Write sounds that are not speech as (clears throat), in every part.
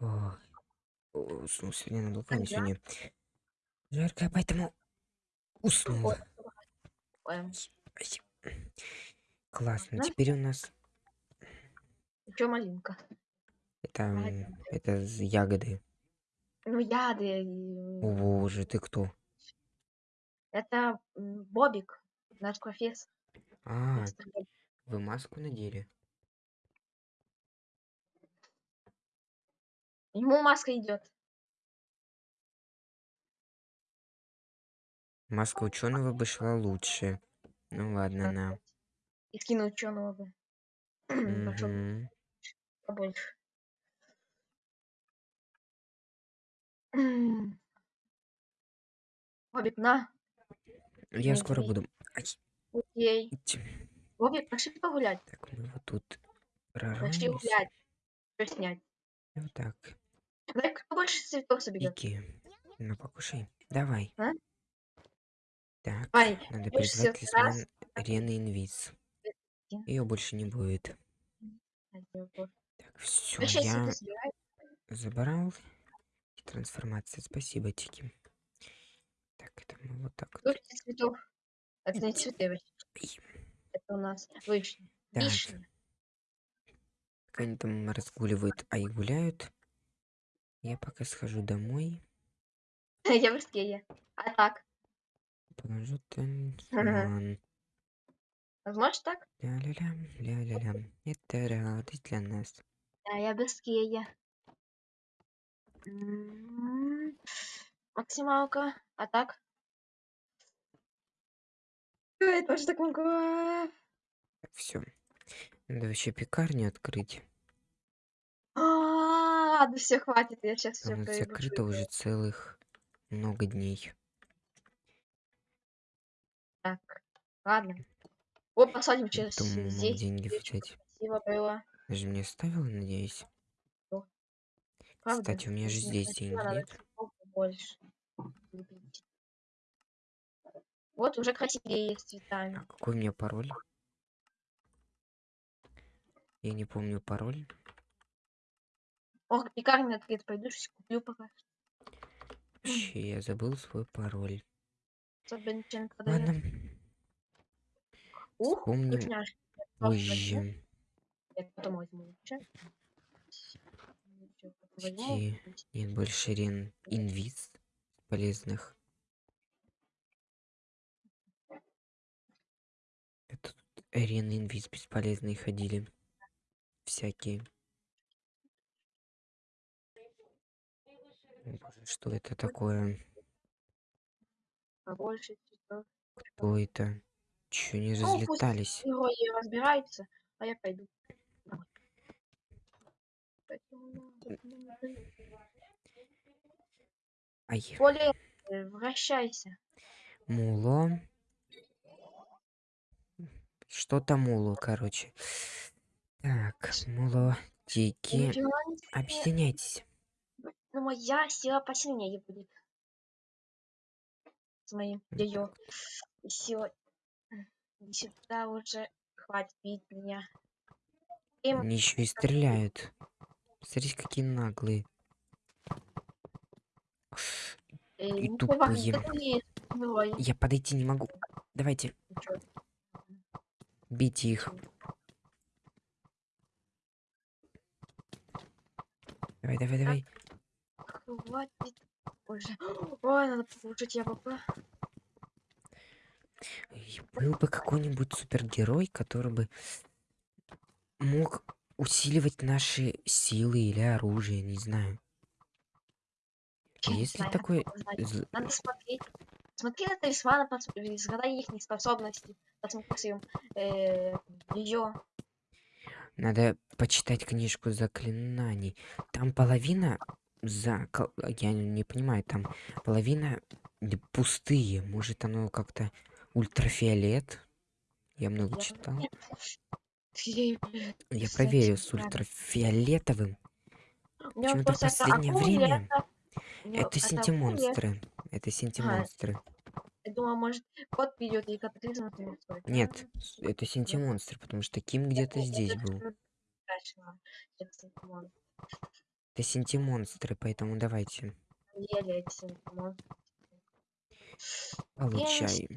О, о, сегодня на балконе. Сегодня жарко, поэтому уснул. Ой, ой, Ай. Классно. Теперь у нас Чё малинка? это, это ягоды. Ну, яды. О, боже, ты кто? Это Бобик, наш профессор. А, вы маску надели? Ему маска идет. Маска ученого бы шла лучше. Ну ладно, на. И скину ученого (clears throat) бы. Мгм. побольше. Бобик, на. Я скоро буду. Ай, Окей. Бобик, пошли погулять. Так, мы вот тут Пошли прорвемся. гулять. Что снять? Вот так. Дай кто больше цветов соберет. Иги. Ну, покушай. Давай. А? Так, Давай, надо призвать талисман Рены Инвиз. Ее больше не будет. Так, все, я забрал. Трансформация, спасибо, Тики. Так, это мы вот так вот. Цветов? Это не цветы. Ай. это у нас вишня. Так. Они там разгуливают, а и гуляют. Я пока схожу домой. (laughs) Я в Росткее. А так? Положу талисман. Возможно так? Ля-ля-лям, ля-ля-лям. Это радость для нас. Да, я без Кея. М, Максималка. А так? Я тоже так могу. Все. Надо вообще пекарню открыть. Ладно, все, хватит. Я сейчас все Она закрыта уже целых много дней. Так, ладно. О, посадим через мог здесь. деньги взять. Красиво было. Ты же мне оставила, надеюсь? Правда? Кстати, у меня же здесь надо нет. цветов побольше любить. Вот уже красивее с цветами. А какой у меня пароль? Я не помню пароль. Ох, пекарня открыта. Пойду что куплю пока. Вообще, я забыл свой пароль. Ладно, Ух, вспомним вкусняшки. Позже. Я потом возьму. Почти нет больше рен инвиз полезных. Это тут арены инвиз бесполезные ходили. Всякие. Что это такое? Побольше цветов. Кто это? Чё не Ну, пусть разлетались? герои разбираются, а я пойду. поэтому, Ай, Более э, вращайся. муло. Что-то муло, короче. Так, муло, себе. Объединяйтесь. Ну, моя сила посильнее будет. С моим ее силой. Иди сюда уже. Хватит бить меня. Им Они еще и стреляют. Смотрите, какие наглые. и не тупые. Я подойти не могу. Давайте, Ничего. бейте их. Давай, давай, давай. Хватит уже. Ой, надо я попа. И Был бы какой-нибудь супергерой, который бы мог усиливать наши силы или оружие, не знаю. А Не Есть ли знаю, такой... надо Надо смотреть. Смотри на талисманы, пос- разгадай их способности. Посмотри своим ее. Надо почитать книжку заклинаний. Там половина за... Я не понимаю, там половина пустые. Может, оно как-то ультрафиолет? Я много Я читал. (laughs) Я проверю с ультрафиолетовым. Почему-то это последнее акули, время это- Это синтимонстры. Это А, синтимонстры. Я думала, может, кот придет и катаклизм. Нет, с- это синтимонстры, потому что Ким где-то здесь был. Это Синтимон. Это синтимонстры, поэтому давайте. Эти симптомы. Получай.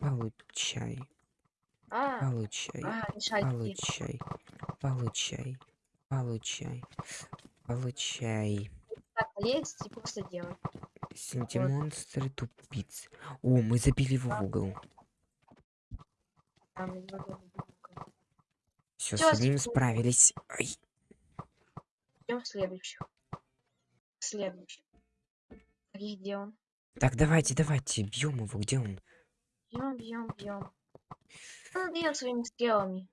Получай. А, Получай. а. Получай. Получай. Получай. Получай. Так, есть и просто делать. Синтимонстры тупиц. О, мы забили его в угол. Там. Все, с одним с- справились. Ай, Идем следующих. Следующий. И где он? Так, давайте, давайте, бьем его. Где он? Бьем, бьем, бьем. Он бьет своими стрелами.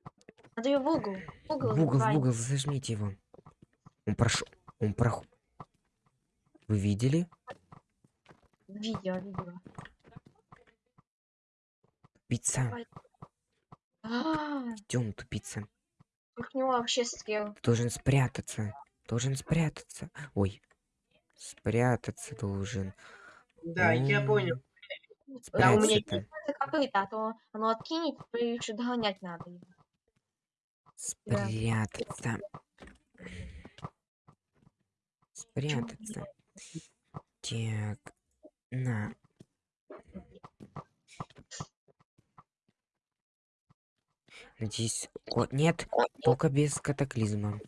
Надо ее в угол. В угол. В угол, в угол, зажмите его. Он прошел. Он прох... Вы видели? Видео, видео. Тупица. Давай. А, Идем, тупица. Как у него вообще стрел. Должен спрятаться. Должен спрятаться. Ой. Спрятаться должен. Да, я М, понял. Да, у меня. Это копыта, а то оно откинет, и еще догонять надо. Спрятаться. Спрятаться. Так. На. Надеюсь... О, нет, только без катаклизма.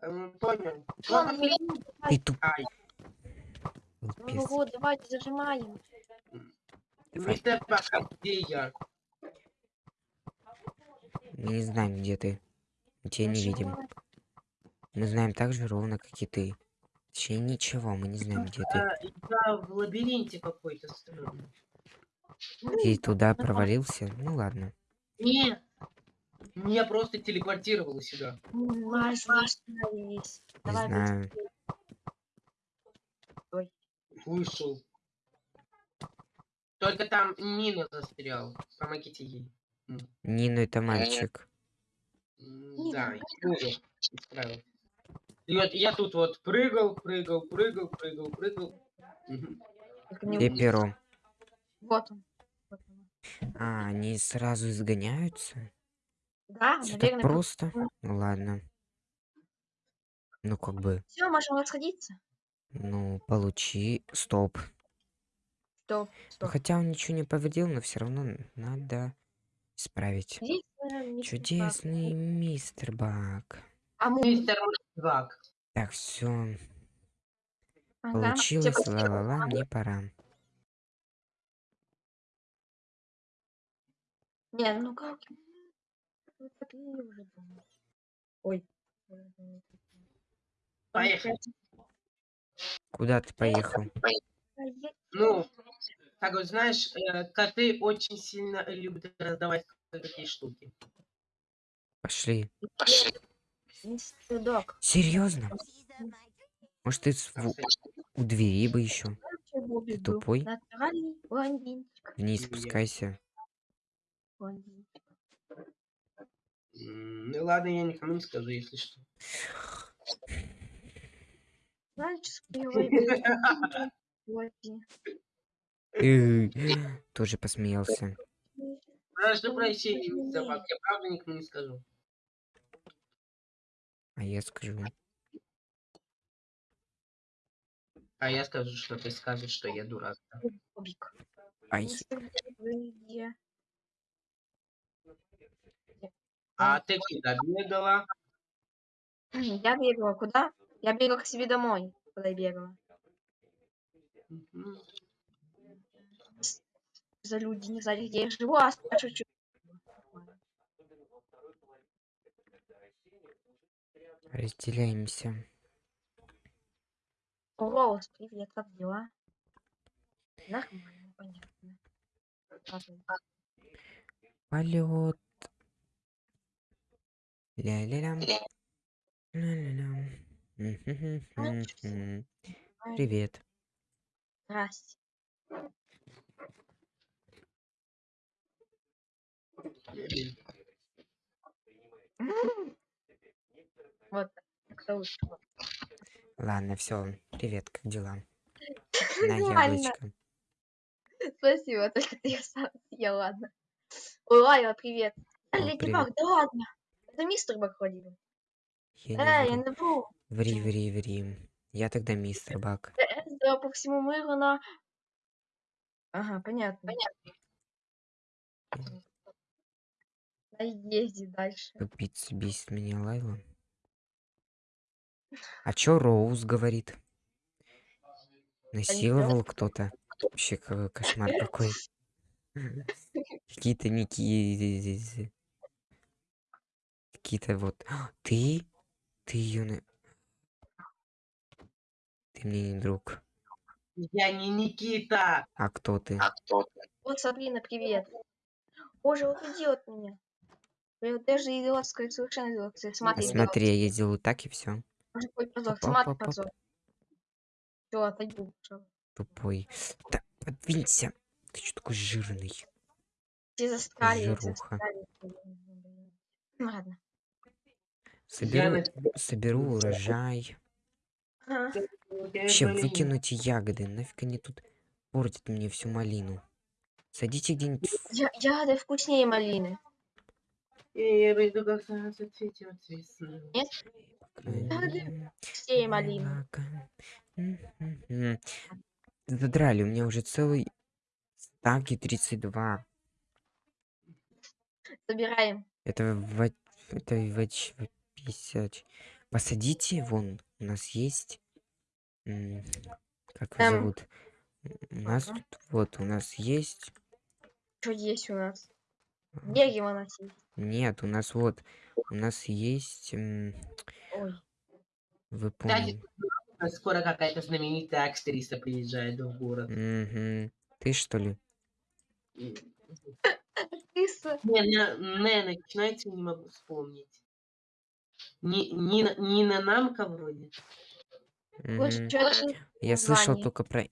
Понял. Ну, не Ты туп... Ну вот, давайте зажимаем. Мистер где я? Мы не знаем, где ты. Мы тебя не видим. Мы знаем так же ровно, как и ты. Точнее, ничего, мы не знаем, где ты. Я в лабиринте какой-то странный. Ты туда провалился? Ну ладно. Нет. Меня просто телепортировало сюда. Ай, остановились. Не Давай, знаю. Ой. Вышел. Только там Нина застряла. Помогите ей. Нина это мальчик. Да, Юля исправил. И вот я тут вот прыгал, прыгал, прыгал, прыгал, прыгал. Мгм. только не Где увидел. перо? Вот он. А, они сразу изгоняются? Да, Все так наверное. просто? Ну ладно. Ну как бы, Все, можем расходиться. ну получи. Стоп. Стоп, Ну, стоп. хотя он ничего не повредил, но все равно надо исправить. Бак. Чудесный мистер Бак. А мы... Мистер Бак. Так, все, Ага. получилось, ла-ла-ла, мне пора. Не, ну как? Ну, такие уже дома. Ой. Поехали. Куда ты поехал? Ну, как вот знаешь, э, коты очень сильно любят раздавать такие штуки. Пошли. Мистер Док. Серьезно? Может, ты в- у двери бы еще? Ты тупой? Вниз Я. спускайся. Ну ладно, я никому не скажу, если что. (laughs) Тоже посмеялся. Прошу прощения, мистер Бак, я правда никому не скажу. А я скажу. А я скажу, что ты скажешь, что я дурак. Ай, Мистер Док, вы где? А ты куда бегала? Я бегала куда? Я бегала к себе домой. Куда я бегала? Мгм. За люди не знали, где я живу, а спрашивают, что разделяемся. О, Роуз, привет, как дела? Нормально, понятно. Ладно. Полет. Ля-ля-лям. Ля-ля-лям. Мгм-хм-хм-хм. Привет. Здрасте. Вот, так-то лучше. Ладно, все. Привет, как дела? (laughs) На Нормально. яблочко. Спасибо, только ты сам съел, ладно. Ой, Лайла, привет. О, Леди привет. Баг, да ладно. Это мистер Баг ходил. Я Э, не я не вру. Ври, ври, ври. Я тогда мистер Бак. Это по всему миру на... Ага, понятно. Да езди дальше. Тупица бесит меня Лайла. А чё Роуз говорит? Насиловал кто-то? Вообще кошмар какой. (laughs) Какие-то ники... Какие-то вот... А, Ты? Ты ее... Ты мне не друг. Я не Никита. А кто ты? Вот, Сабрина, привет. Боже, вот идиот меня. Я даже идиотская, совершенно идиотская. А Смотри, смотри, я делаю так и все. Боже, какой позор. Ты. Все, отойду. всё. Тупой. Да, подвинься. Ты что такой жирный? Все застряли, Жируха. Ладно. Соберу, соберу урожай. Ага. Болезнь. выкинуть ягоды. Нафиг они тут портят мне всю малину. Садите где-нибудь Я, ягоды вкуснее малины. Я пойду как-то зацветет весна. М, Вкуснее малины. Задрали, у меня уже целый стак и 32. Собираем. Это в... Это в... 50. Посадите, вон, у нас есть... Как его Эм. зовут? У нас Ага. тут, вот, у нас есть... Что есть у нас? а, Деги у нас есть. Нет, у нас вот, у нас есть... Ой. Вы поняли. Скоро какая-то знаменитая актриса приезжает в город. Мгм. Ты что ли? (laughs) Киса. Не, не, не, начинается, не могу вспомнить. Ни- Нина, Нина Намка вроде. Я слышал только про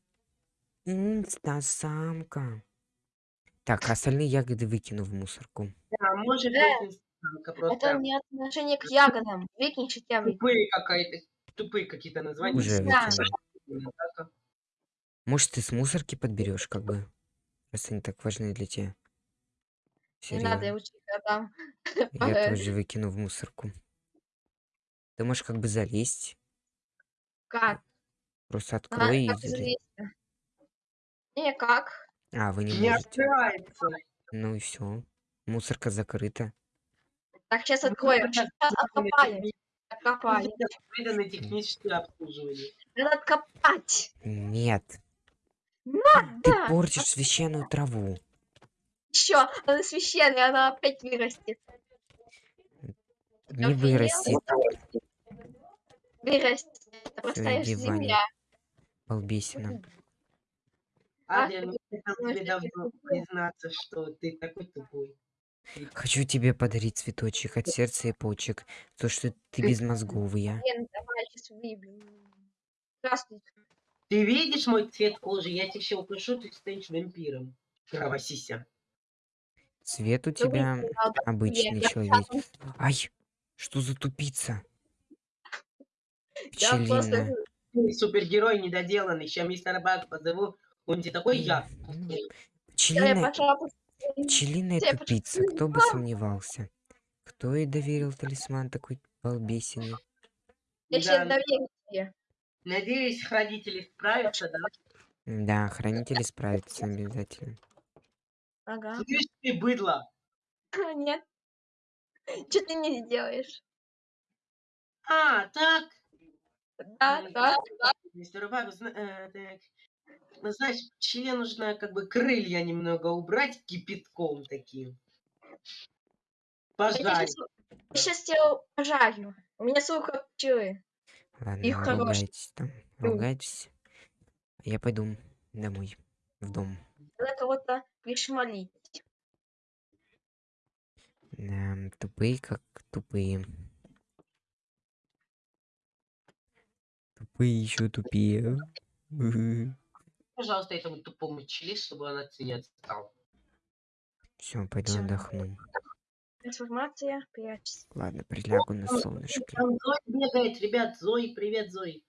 инстасамка. Так, а остальные ягоды выкину в мусорку. Да, может Да. быть, Инстасамка Это не отношение к ягодам. Выкинь, что тебя выкинь. тупые какая-то, тупые какие-то названия. Уже Да. Может, ты с мусорки подберешь, как бы. Раз они так важны для тебя. Не надо, я учителя там. Я (laughs) тоже выкину в мусорку. Ты можешь как бы залезть. Как? Просто А, открой и залезь. залезть-то? Не, как? А, вы не Не можете. открывается. Ну и все. Мусорка закрыта. Так, сейчас Ну, откроем. Сейчас техни- Откопали. Выданное техническое обслуживание. Надо откопать. Нет. Ты Да. портишь священную траву. Еще. Она священная, она опять вырастет. Не вырастет. Вырастет. Это простая земля. Балбесина. А, Адриан, я хотел тебе это давно тупой. признаться, что ты такой тупой. Хочу тебе подарить цветочек от сердца и почек. То, что ты безмозговая. Ты видишь мой цвет кожи? Я тебя еще укушу, ты станешь вампиром. Кровосися. Цвет у тебя обычный человек. Ай, что за тупица? Я просто... Супергерой недоделанный. Сейчас мистер Баг позову. Он тебе такой я. Пчелиная, я тупица. Кто бы сомневался? Кто ей доверил талисман такой балбесиный? Я сейчас доверю тебе. Надеюсь, хранители справятся, да? Да, хранители справятся обязательно. Ага. Слышь ты, быдло. Нет. Что ты не сделаешь? А, так. Да, да, да. Мистер зна- э. Ну, знаешь, член нужно как бы крылья немного убрать кипятком таким. Я Пожарить. сейчас тебя пожарю. У меня как пчелы. Ладно, Их ругайтесь там, ругайтесь. Я пойду домой, в дом. Надо кого-то пришмалить. Да, тупые как тупые. Тупые еще тупее. Пожалуйста, этому тупому чили, чтобы он от меня отстал. Все, пойду Всё. отдохну. Трансформация, прячься. Ладно, прилягу на солнышке. Там Зои бегает, ребят, Зои, привет, Зои.